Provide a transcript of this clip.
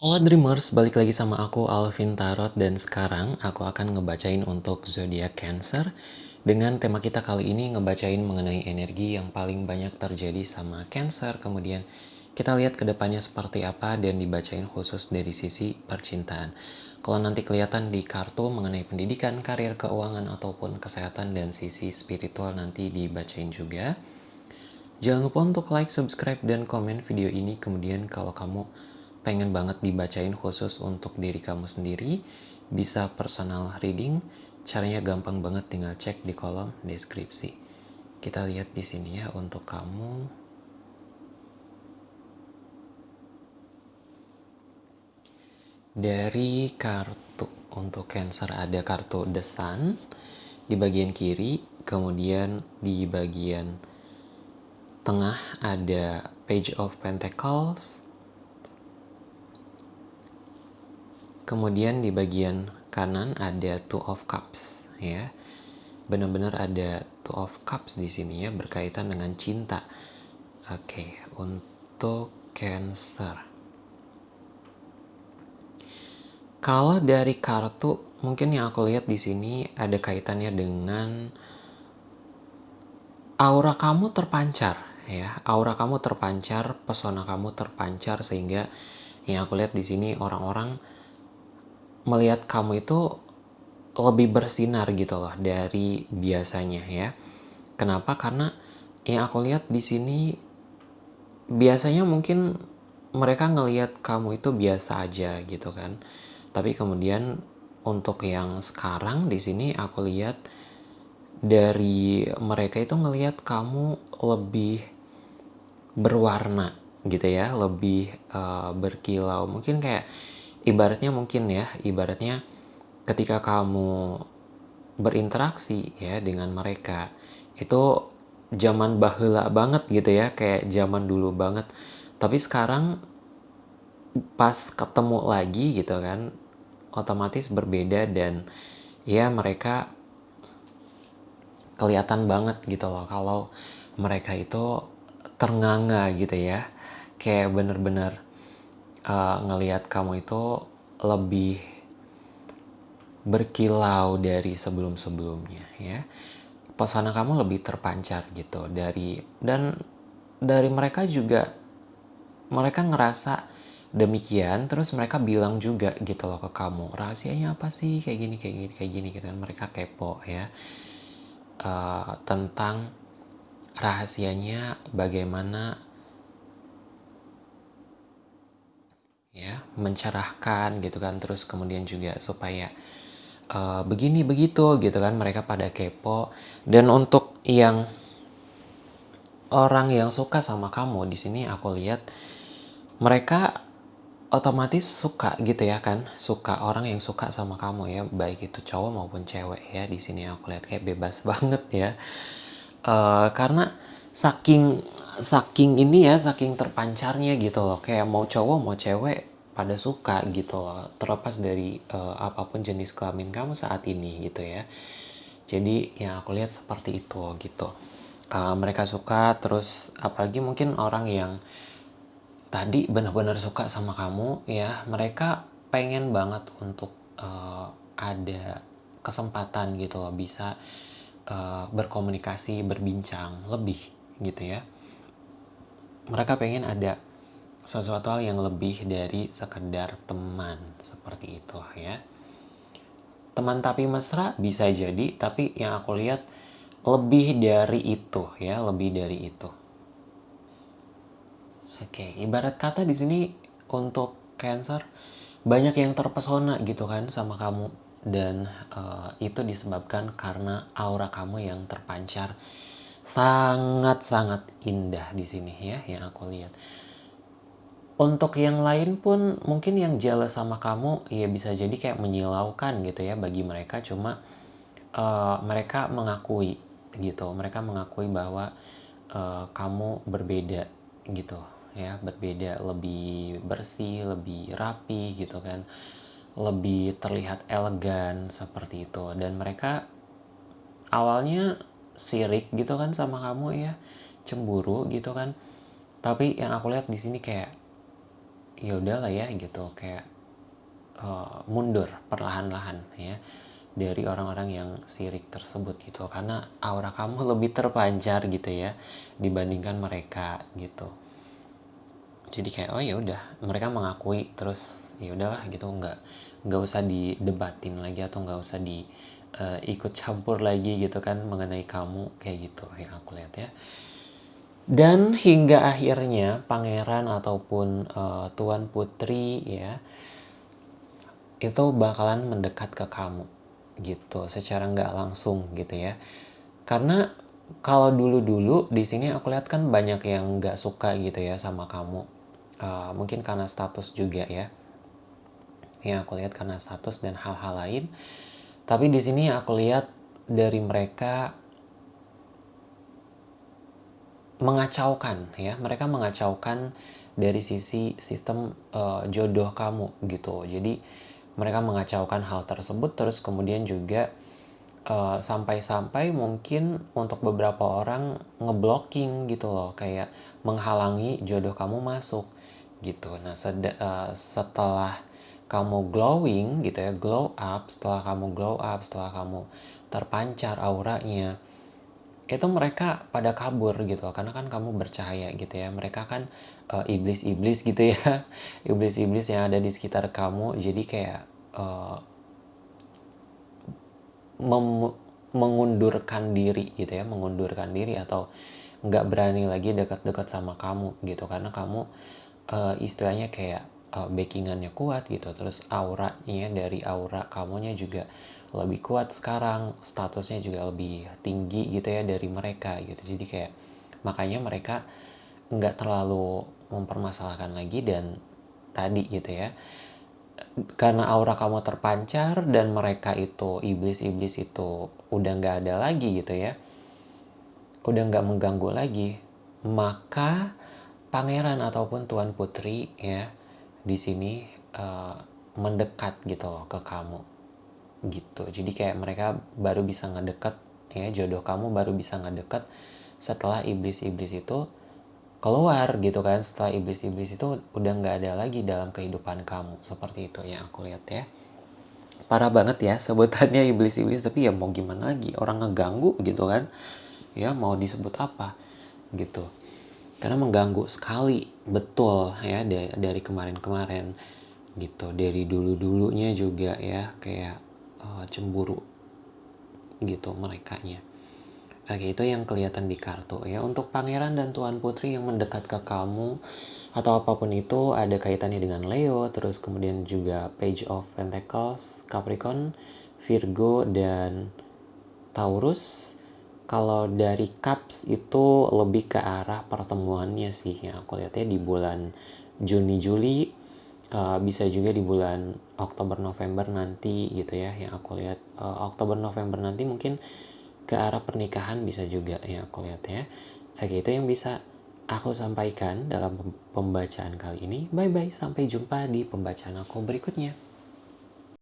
Halo Dreamers, balik lagi sama aku Alvin Tarot dan sekarang aku akan ngebacain untuk zodiak Cancer dengan tema kita kali ini ngebacain mengenai energi yang paling banyak terjadi sama Cancer kemudian kita lihat ke depannya seperti apa dan dibacain khusus dari sisi percintaan. Kalau nanti kelihatan di kartu mengenai pendidikan, karir, keuangan, ataupun kesehatan dan sisi spiritual nanti dibacain juga. Jangan lupa untuk like, subscribe, dan komen video ini. Kemudian kalau kamu pengen banget dibacain khusus untuk diri kamu sendiri, bisa personal reading. Caranya gampang banget, tinggal cek di kolom deskripsi. Kita lihat di sini ya untuk kamu. Dari kartu untuk Cancer ada kartu The Sun di bagian kiri, kemudian di bagian tengah ada Page of Pentacles, Kemudian di bagian kanan ada Two of Cups ya. Benar-benar ada Two of Cups di sini ya berkaitan dengan cinta. Oke, untuk Cancer. Kalau dari kartu mungkin yang aku lihat di sini ada kaitannya dengan aura kamu terpancar ya. Aura kamu terpancar, pesona kamu terpancar sehingga yang aku lihat di sini orang-orang melihat kamu itu lebih bersinar gitu loh dari biasanya ya. Kenapa? Karena yang aku lihat di sini biasanya mungkin mereka ngelihat kamu itu biasa aja gitu kan. Tapi kemudian untuk yang sekarang di sini aku lihat dari mereka itu ngelihat kamu lebih berwarna gitu ya, lebih uh, berkilau. Mungkin kayak ibaratnya mungkin ya ibaratnya ketika kamu berinteraksi ya dengan mereka itu zaman bahula banget gitu ya kayak zaman dulu banget. Tapi sekarang pas ketemu lagi gitu kan otomatis berbeda dan ya mereka kelihatan banget gitu loh kalau mereka itu ternganga gitu ya. Kayak bener-bener uh, ngelihat kamu itu lebih berkilau dari sebelum-sebelumnya ya. Pesona kamu lebih terpancar gitu dari dan dari mereka juga mereka ngerasa demikian terus mereka bilang juga gitu loh ke kamu rahasianya apa sih? Kayak gini kayak gini kayak gini gitu. Kan mereka kepo ya. Uh, tentang rahasianya bagaimana ya mencerahkan gitu kan. Terus kemudian juga supaya uh, begini begitu gitu kan. Mereka pada kepo. Dan untuk yang orang yang suka sama kamu di sini aku lihat mereka otomatis suka gitu ya kan. Suka orang yang suka sama kamu ya. Baik itu cowok maupun cewek ya. Di sini aku lihat kayak bebas banget ya. Uh, karena saking saking ini ya saking terpancarnya gitu loh. Kayak mau cowok mau cewek pada suka gitu loh terlepas dari uh, apa pun jenis kelamin kamu saat ini gitu ya. Jadi yang aku lihat seperti itu gitu. Uh, mereka suka terus apalagi mungkin orang yang tadi benar-benar suka sama kamu ya mereka pengen banget untuk uh, ada kesempatan gitu loh bisa uh, berkomunikasi berbincang lebih gitu ya. Mereka pengen ada sesuatu hal yang lebih dari sekedar teman. Seperti itu ya. Teman tapi mesra bisa jadi tapi yang aku lihat lebih dari itu ya lebih dari itu. Oke ibarat kata di sini untuk cancer banyak yang terpesona gitu kan sama kamu. Dan uh, itu disebabkan karena aura kamu yang terpancar sangat-sangat indah di sini ya yang aku lihat. Untuk yang lain pun mungkin yang jealous sama kamu ya bisa jadi kayak menyilaukan gitu ya bagi mereka. Cuma uh, mereka mengakui gitu. Mereka mengakui bahwa uh, kamu berbeda gitu ya, berbeda lebih bersih, lebih rapi gitu kan. Lebih terlihat elegan seperti itu. Dan mereka awalnya sirik gitu kan sama kamu ya. Cemburu gitu kan. Tapi yang aku lihat di sini kayak ya udahlah ya gitu. Kayak uh, mundur perlahan-lahan ya dari orang-orang yang sirik tersebut gitu. Karena aura kamu lebih terpancar gitu ya dibandingkan mereka gitu. Jadi kayak oh ya udah mereka mengakui terus ya udahlah gitu. Nggak nggak usah didebatin lagi atau nggak usah di uh, ikut campur lagi gitu kan mengenai kamu kayak gitu yang aku lihat ya dan hingga akhirnya pangeran ataupun uh, tuan putri ya itu bakalan mendekat ke kamu gitu secara nggak langsung gitu ya. Karena kalau dulu-dulu di sini aku lihat kan banyak yang nggak suka gitu ya sama kamu. Uh, mungkin karena status juga ya yang aku lihat karena status dan hal-hal lain. Tapi di sini aku lihat dari mereka mengacaukan ya. Mereka mengacaukan dari sisi sistem uh, jodoh kamu gitu. Jadi mereka mengacaukan hal tersebut terus kemudian juga eh, sampai-sampai uh, mungkin untuk beberapa orang ngeblocking gitu loh kayak menghalangi jodoh kamu masuk gitu. Nah uh, setelah kamu glowing gitu ya glow up setelah kamu glow up setelah kamu terpancar auranya itu mereka pada kabur gitu karena kan kamu bercahaya gitu ya. Mereka kan iblis-iblis uh, gitu ya. Iblis-iblis yang ada di sekitar kamu. Jadi kayak uh, mengundurkan diri gitu ya. Mengundurkan diri atau nggak berani lagi dekat-dekat sama kamu gitu. Karena kamu uh, istilahnya kayak uh, backingannya kuat gitu. Terus auranya dari aura kamunya juga lebih kuat sekarang statusnya juga lebih tinggi gitu ya dari mereka gitu. Jadi kayak makanya mereka nggak terlalu mempermasalahkan lagi dan tadi gitu ya karena aura kamu terpancar dan mereka itu iblis-iblis itu udah nggak ada lagi gitu ya udah nggak mengganggu lagi maka pangeran ataupun tuan putri ya di sini uh, mendekat gitu loh ke kamu gitu. Jadi kayak mereka baru bisa ngedeket ya jodoh kamu baru bisa ngedeket setelah iblis-iblis itu keluar gitu kan. Setelah iblis-iblis itu udah nggak ada lagi dalam kehidupan kamu. Seperti itu yang aku lihat ya. Parah banget ya sebutannya iblis-iblis. Tapi ya mau gimana lagi? Orang ngeganggu gitu kan? Ya mau disebut apa? Gitu. Karena mengganggu sekali betul ya dari kemarin-kemarin gitu. Dari dulu-dulunya juga ya kayak uh, cemburu gitu mereka nya Oke, itu yang kelihatan di kartu ya. Untuk pangeran dan tuan putri yang mendekat ke kamu atau apa pun itu ada kaitannya dengan Leo, terus kemudian juga Page of Pentacles, Capricorn, Virgo dan Taurus. Kalau dari Cups itu lebih ke arah pertemuannya sih yang aku lihatnya di bulan Juni Juli uh, bisa juga di bulan Oktober November nanti gitu ya yang aku lihat. Uh, Oktober November nanti mungkin ke arah pernikahan bisa juga ya aku lihat ya. Oke itu yang bisa aku sampaikan dalam pembacaan kali ini. Bye bye sampai jumpa di pembacaan aku berikutnya